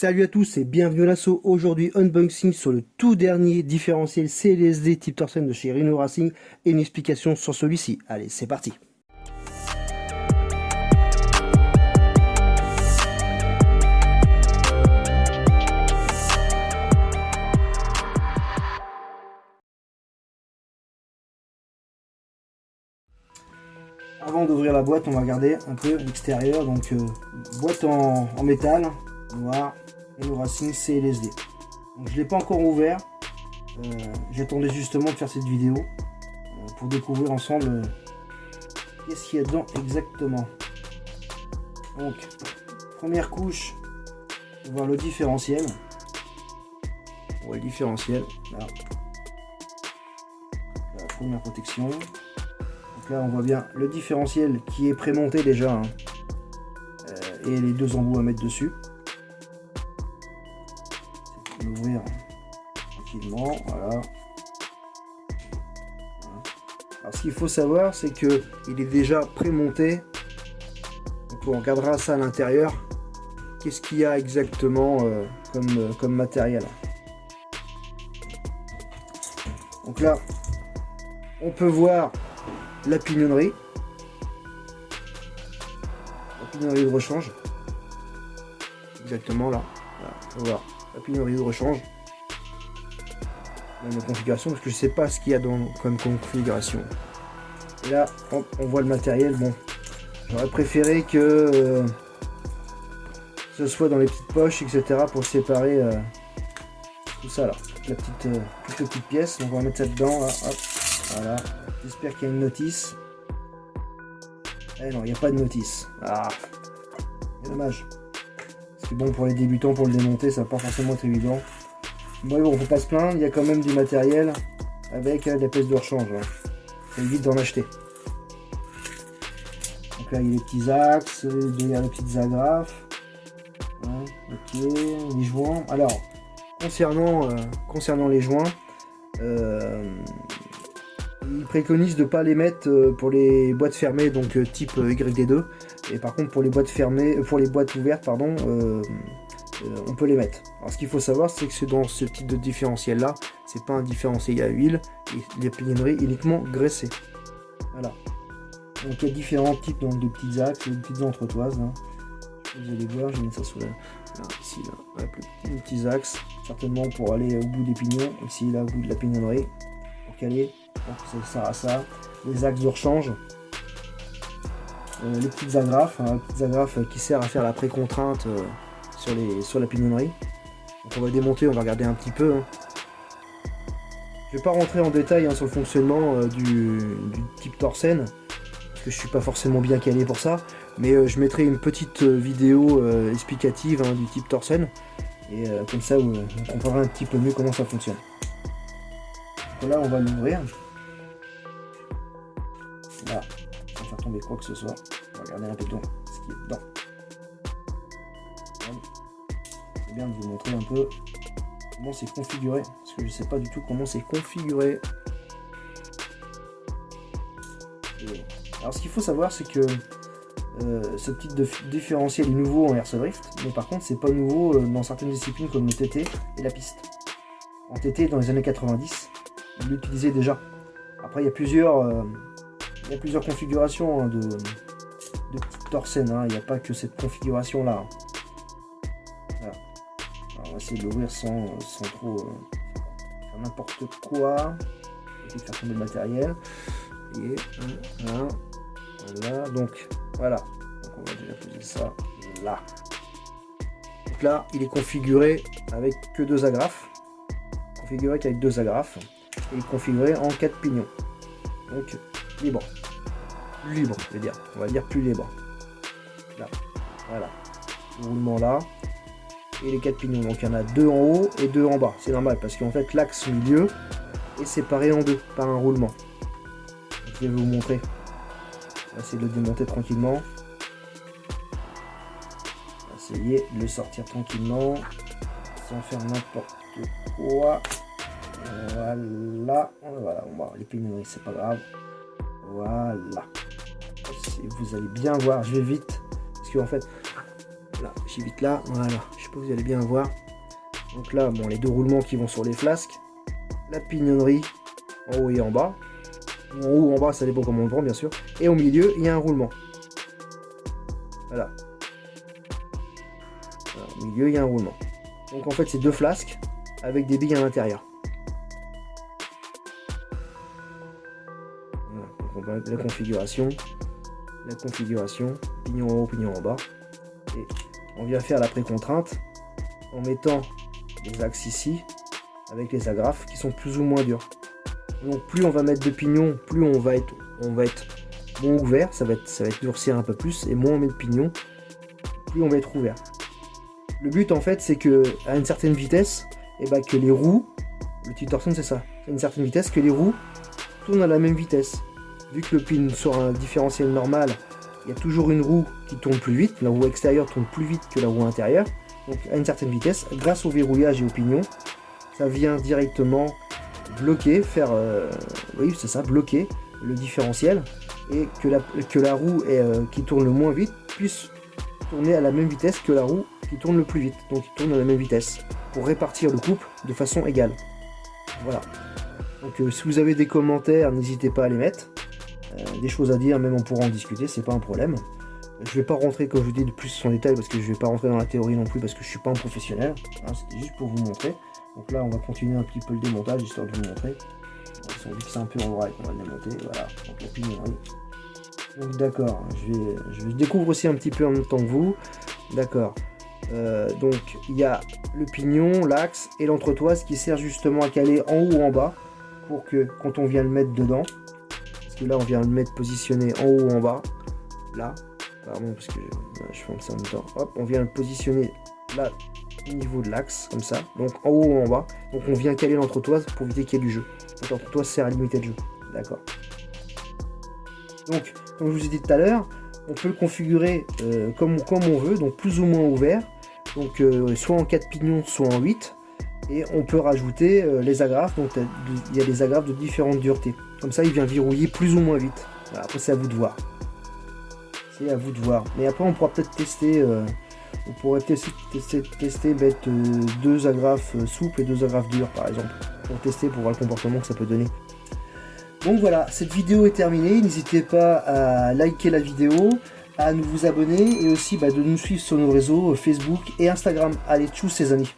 Salut à tous et bienvenue à l'assaut. Aujourd'hui, unboxing sur le tout dernier différentiel CLSD type Torsen de chez Rhino Racing et une explication sur celui-ci. Allez, c'est parti Avant d'ouvrir la boîte, on va regarder un peu l'extérieur. Donc, euh, boîte en, métal, noir, et le Racing CLSD. Donc, je ne l'ai pas encore ouvert. Euh, j'attendais justement de faire cette vidéo euh, pour découvrir ensemble qu'est-ce qu'il y a dedans exactement. Donc, première couche, on va voir le différentiel. On le différentiel. La première protection là, on voit bien le différentiel qui est prémonté déjà. Hein. Euh, et les deux embouts à mettre dessus. L'ouvrir tranquillement, voilà. Alors ce qu'il faut savoir, c'est que il est déjà prémonté. Donc on regardera ça à l'intérieur. Qu'est-ce qu'il y a exactement euh, comme, euh, comme matériel? Donc là, on peut voir la pignonnerie. La pignonnerie de rechange. Exactement là. Voilà, la pignonnerie de rechange. Dans configuration, parce que je sais pas ce qu'il y a dans, comme configuration. Et là, on voit le matériel. Bon, j'aurais préféré que euh, ce soit dans les petites poches, etc. pour séparer euh, tout ça là. La petite, euh, petite pièce. Donc on va mettre ça dedans. Voilà. J'espère qu'il y a une notice. Eh non, il n'y a pas de notice. Ah, dommage. Bon pour les débutants, pour le démonter, ça va pas forcément être évident. Bon, bon, faut pas se plaindre, il y a quand même du matériel avec euh, des pièces de rechange. Hein. Ça évite d'en acheter. Donc là, il y a les petits axes, il y a les petites agrafes. ok, les joints. Alors, concernant, euh, concernant les joints, euh, il préconise de ne pas les mettre euh, pour les boîtes fermées, donc type euh, YD2. Et par contre, pour les boîtes fermées, pour les boîtes ouvertes, pardon, on peut les mettre. Alors, ce qu'il faut savoir, c'est que dans ce type de différentiel là, c'est pas un différentiel à huile, et les pignonneries uniquement graissées. Voilà. Donc il y a différents types donc, de petits axes, de petites entretoises. Hein. Vous allez voir, je mets ça sous la, ici là, les petits axes, certainement pour aller au bout des pignons, ici là au bout de la pignonnerie, pour caler donc ça sert à ça. Les axes de rechange. Euh, les petites agrafes, hein, agrafes qui servent à faire la pré-contrainte euh, sur, la pignonnerie. Donc on va démonter, on va regarder un petit peu. Hein. Je vais pas rentrer en détail hein, sur le fonctionnement euh, du, type Torsen, parce que je suis pas forcément bien calé pour ça, mais je mettrai une petite vidéo explicative du type Torsen, et comme ça vous, vous comprendrez un petit peu mieux comment ça fonctionne. Donc là on va l'ouvrir. Là, sans faire tomber quoi que ce soit. Regarder un peu ce qui est dedans. C'est bien de vous montrer un peu comment c'est configuré. Parce que je ne sais pas du tout comment c'est configuré. alors ce qu'il faut savoir c'est que euh, ce de différentiel est nouveau en Airsoft Drift, mais par contre c'est pas nouveau euh, dans certaines disciplines comme le TT et la piste. En TT dans les années 90, il l'utilisait déjà. Après il y a plusieurs euh, y a plusieurs configurations hein, de, de. Hein. Il n'y a pas que cette configuration là. on va essayer de l'ouvrir sans, trop euh, faire n'importe quoi. Et faire tomber le matériel. Et voilà. Donc voilà. Donc on va déjà poser ça là. Donc là, il est configuré avec que deux agrafes. Configuré qu'avec deux agrafes. Et configuré en quatre pignons. Donc libre libre, je veux dire. On va dire plus libre. Là, voilà. roulement là. Et les quatre pignons. Donc il y en a deux en haut et deux en bas. C'est normal parce qu'en fait l'axe milieu est séparé en deux par un roulement. je vais vous montrer. On va essayer de le démonter tranquillement. Essayer de le sortir tranquillement. Sans faire n'importe quoi. Voilà. Voilà, les pignons, c'est pas grave. Voilà vous allez bien voir, je vais vite, parce qu'en fait, Là, j'évite là, voilà, je sais pas vous allez bien voir. Donc là, bon, les deux roulements qui vont sur les flasques, la pignonnerie en haut et en bas. En haut ou en bas, ça dépend comment on le prend, bien sûr. Et au milieu, il y a un roulement. Voilà. au milieu, il y a un roulement. Donc en fait, c'est deux flasques avec des billes à l'intérieur. Voilà, la configuration, la configuration, pignon en haut, pignon en bas. Et on vient faire la pré-contrainte en mettant les axes ici avec les agrafes qui sont plus ou moins durs. Donc plus on va mettre de pignons, plus on va être, on va être moins ouvert, ça va être, ça va durcir un peu plus, et moins on met de pignons, plus on va être ouvert. Le but en fait c'est que à une certaine vitesse, et eh ben, que les roues, le petit torsion c'est ça, à une certaine vitesse, que les roues tournent à la même vitesse. Vu que le pin sur un différentiel normal, il y a toujours une roue qui tourne plus vite, la roue extérieure tourne plus vite que la roue intérieure, donc à une certaine vitesse, grâce au verrouillage et au pignon, ça vient directement bloquer, faire, euh, c'est ça, bloquer le différentiel et que la, que la roue euh, qui tourne le moins vite puisse tourner à la même vitesse que la roue qui tourne le plus vite. Donc il tourne à la même vitesse pour répartir le couple de façon égale. Voilà. Donc euh, si vous avez des commentaires, n'hésitez pas à les mettre. Des choses à dire, même on pourra en discuter, c'est pas un problème. Je vais pas rentrer, comme je vous dis, de plus en détail parce que je vais pas rentrer dans la théorie non plus parce que je suis pas un professionnel. Hein, c'était juste pour vous montrer. Donc là, on va continuer un petit peu le démontage histoire de vous montrer. Ils sont c'est un peu en vrai qu'on va le démonter. Voilà, donc la pignonnerie. Donc d'accord, je, vais, je, découvre aussi un petit peu en même temps que vous. D'accord. Euh, donc il y a le pignon, l'axe et l'entretoise qui sert justement à caler en haut ou en bas pour que quand on vient le mettre dedans, que là on vient le mettre positionné en haut ou en bas, là, pardon parce que je, je fais ça en même temps, hop, on vient le positionner là au niveau de l'axe, comme ça, donc en haut ou en bas. Donc on vient caler l'entretoise pour éviter qu'il y ait du jeu. L'entretoise sert à limiter le jeu. D'accord. Donc, comme je vous ai dit tout à l'heure, on peut le configurer euh, comme, comme on veut, donc plus ou moins ouvert. Donc euh, soit en 4 pignons, soit en 8. Et on peut rajouter euh, les agrafes, donc il y a des agrafes de différentes duretés. Comme ça, il vient verrouiller plus ou moins vite. après, c'est à vous de voir. C'est à vous de voir. Mais après, on pourra peut-être tester on pourrait tester, tester, mettre euh, deux agrafes euh, souples et deux agrafes dures par exemple, pour tester, pour voir le comportement que ça peut donner. Donc voilà, cette vidéo est terminée, n'hésitez pas à liker la vidéo, à nous vous abonner et aussi bah, de nous suivre sur nos réseaux euh, Facebook et Instagram. Allez, tchou ces amis